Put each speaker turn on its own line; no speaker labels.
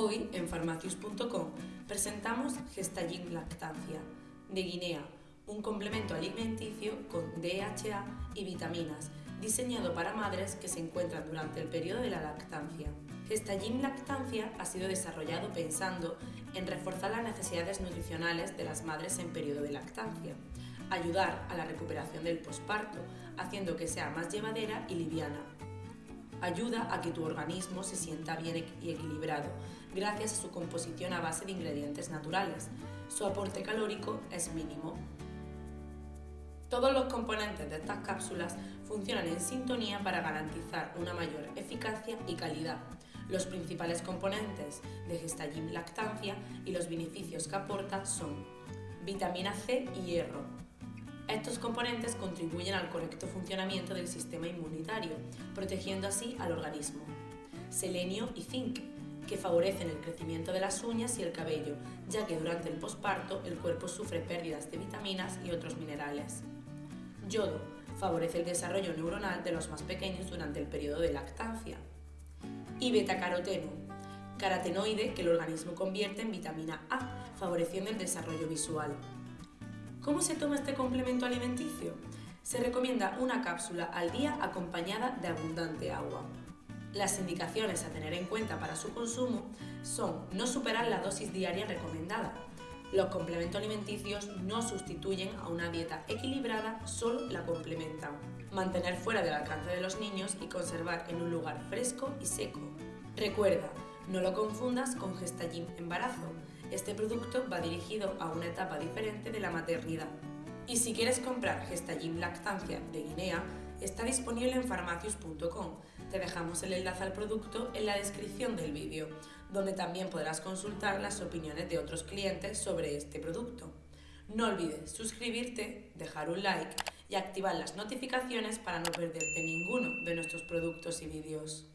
Hoy en farmacius.com presentamos Gestagin Lactancia de Guinea, un complemento alimenticio con DHA y vitaminas diseñado para madres que se encuentran durante el periodo de la lactancia. Gestagin Lactancia ha sido desarrollado pensando en reforzar las necesidades nutricionales de las madres en periodo de lactancia, ayudar a la recuperación del posparto, haciendo que sea más llevadera y liviana, ayuda a que tu organismo se sienta bien y equilibrado, gracias a su composición a base de ingredientes naturales. Su aporte calórico es mínimo. Todos los componentes de estas cápsulas funcionan en sintonía para garantizar una mayor eficacia y calidad. Los principales componentes de Gestagin Lactancia y los beneficios que aporta son vitamina C y hierro, estos componentes contribuyen al correcto funcionamiento del sistema inmunitario, protegiendo así al organismo. Selenio y zinc, que favorecen el crecimiento de las uñas y el cabello, ya que durante el posparto el cuerpo sufre pérdidas de vitaminas y otros minerales. Yodo, favorece el desarrollo neuronal de los más pequeños durante el periodo de lactancia. Y betacaroteno, carotenoide que el organismo convierte en vitamina A, favoreciendo el desarrollo visual. ¿Cómo se toma este complemento alimenticio? Se recomienda una cápsula al día acompañada de abundante agua. Las indicaciones a tener en cuenta para su consumo son no superar la dosis diaria recomendada. Los complementos alimenticios no sustituyen a una dieta equilibrada, solo la complementan. Mantener fuera del alcance de los niños y conservar en un lugar fresco y seco. Recuerda, no lo confundas con Gestagin embarazo. Este producto va dirigido a una etapa diferente de la maternidad. Y si quieres comprar Gestagin Lactancia de Guinea, está disponible en farmacius.com. Te dejamos el enlace al producto en la descripción del vídeo, donde también podrás consultar las opiniones de otros clientes sobre este producto. No olvides suscribirte, dejar un like y activar las notificaciones para no perderte ninguno de nuestros productos y vídeos.